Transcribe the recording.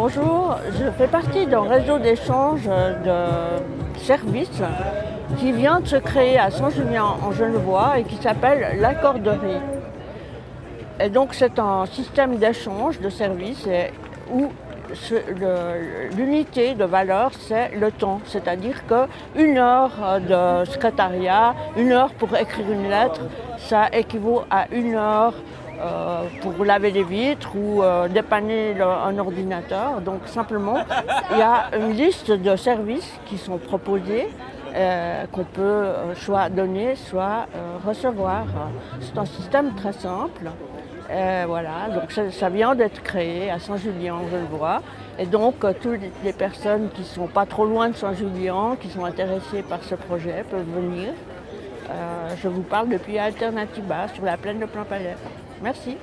Bonjour, je fais partie d'un réseau d'échange de services qui vient de se créer à Saint-Julien en Genevois et qui s'appelle l'accorderie. Et donc c'est un système d'échange de services où l'unité de valeur c'est le temps, c'est-à-dire qu'une heure de secrétariat, une heure pour écrire une lettre, ça équivaut à une heure euh, pour laver les vitres ou euh, dépanner un ordinateur. Donc simplement, il y a une liste de services qui sont proposés euh, qu'on peut soit donner, soit recevoir. C'est un système très simple. voilà, donc ça, vient d'être créé à Saint-Julien, je le vois. Et donc, toutes les personnes qui ne sont pas trop loin de Saint-Julien, qui sont intéressées par ce projet, peuvent venir. je vous parle depuis Alternativa sur la plaine de Plain-Palais. Merci.